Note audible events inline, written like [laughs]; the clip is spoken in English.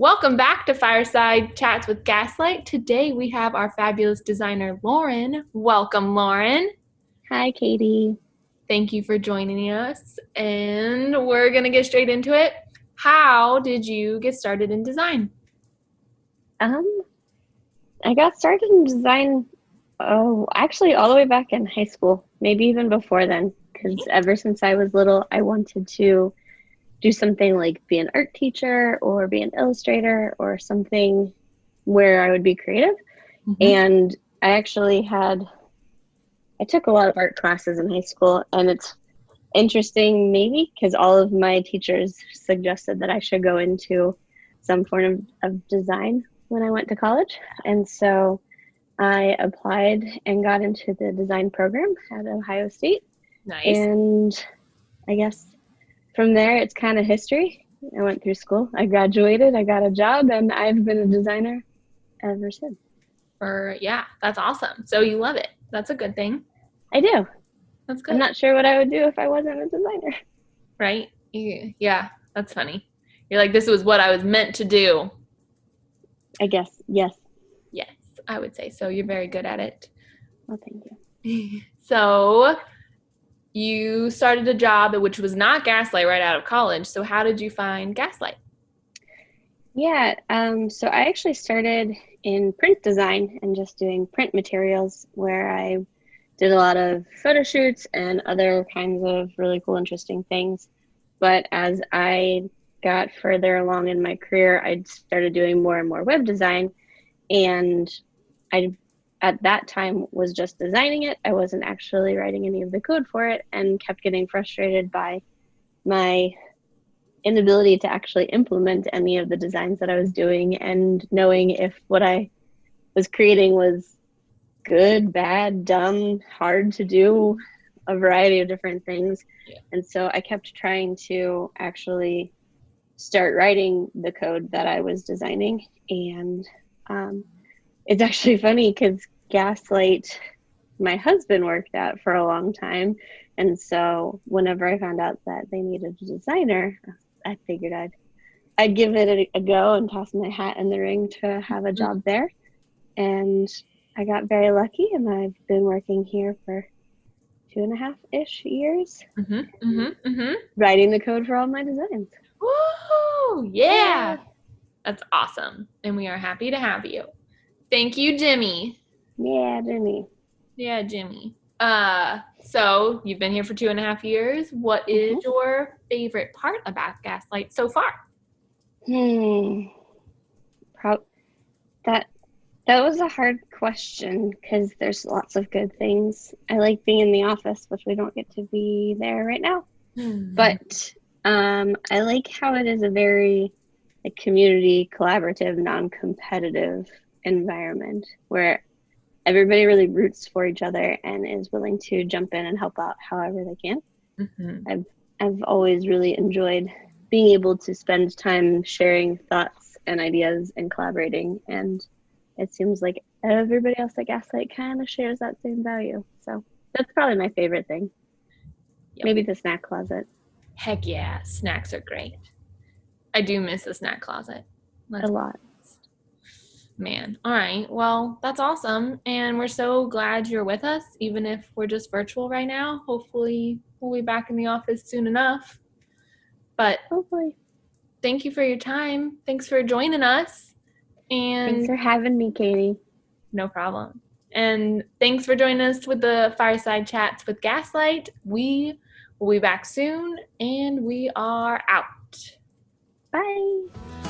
Welcome back to Fireside Chats with Gaslight. Today we have our fabulous designer, Lauren. Welcome, Lauren. Hi, Katie. Thank you for joining us. And we're going to get straight into it. How did you get started in design? Um, I got started in design, oh, actually, all the way back in high school, maybe even before then, because ever since I was little, I wanted to do something like be an art teacher or be an illustrator or something where I would be creative. Mm-hmm. And I actually had, I took a lot of art classes in high school, and it's interesting, maybe, because all of my teachers suggested that I should go into some form of, of design when I went to college. And so I applied and got into the design program at Ohio State. Nice. And I guess from there, it's kind of history. I went through school, I graduated, I got a job, and I've been a designer ever since. Or, yeah, that's awesome. So you love it. That's a good thing. I do. That's good. I'm not sure what I would do if I wasn't a designer. [laughs] Right? Yeah, that's funny. You're like, this was what I was meant to do. I guess, yes. Yes, I would say so. You're very good at it. Well, thank you. [laughs] so, you started a job which was not Gaslight right out of college. So how did you find Gaslight? Yeah, um, so I actually started in print design and just doing print materials where I did a lot of photo shoots and other kinds of really cool, interesting things. But as I got further along in my career, I started doing more and more web design. And I at that time was just designing it. I wasn't actually writing any of the code for it and kept getting frustrated by my inability to actually implement any of the designs that I was doing and knowing if what I was creating was good, bad, dumb, hard to do, a variety of different things. Yeah. And so I kept trying to actually start writing the code that I was designing. And um, it's actually funny because Gaslight, my husband worked at for a long time. And so whenever I found out that they needed a designer, I figured I'd I'd give it a, a go and toss my hat in the ring to have a job there. And I got very lucky, and I've been working here for two and a half ish years, mm-hmm, mm-hmm, mm-hmm. writing the code for all my designs. Woo! Yeah. yeah, that's awesome, and we are happy to have you. Thank you, Jimmy. Yeah, Jimmy. Yeah, Jimmy. Uh, so you've been here for two and a half years. What is mm-hmm. your favorite part about Gaslight so far? Hmm. Pro- that that was a hard question because there's lots of good things. I like being in the office, which we don't get to be there right now. Mm-hmm. But um, I like how it is a very like community collaborative, non-competitive environment where everybody really roots for each other and is willing to jump in and help out however they can. Mm-hmm. I've I've always really enjoyed being able to spend time sharing thoughts and ideas and collaborating and it seems like everybody else at Gaslight kind of shares that same value. So that's probably my favorite thing. Yep. Maybe the snack closet. Heck yeah, snacks are great. I do miss the snack closet. That's a lot man. All right. Well, that's awesome. And we're so glad you're with us, even if we're just virtual right now. Hopefully, we'll be back in the office soon enough. But hopefully, thank you for your time. Thanks for joining us. And thanks for having me, Katie. No problem. And thanks for joining us with the fireside chats with Gaslight. We will be back soon, and we are out. Bye.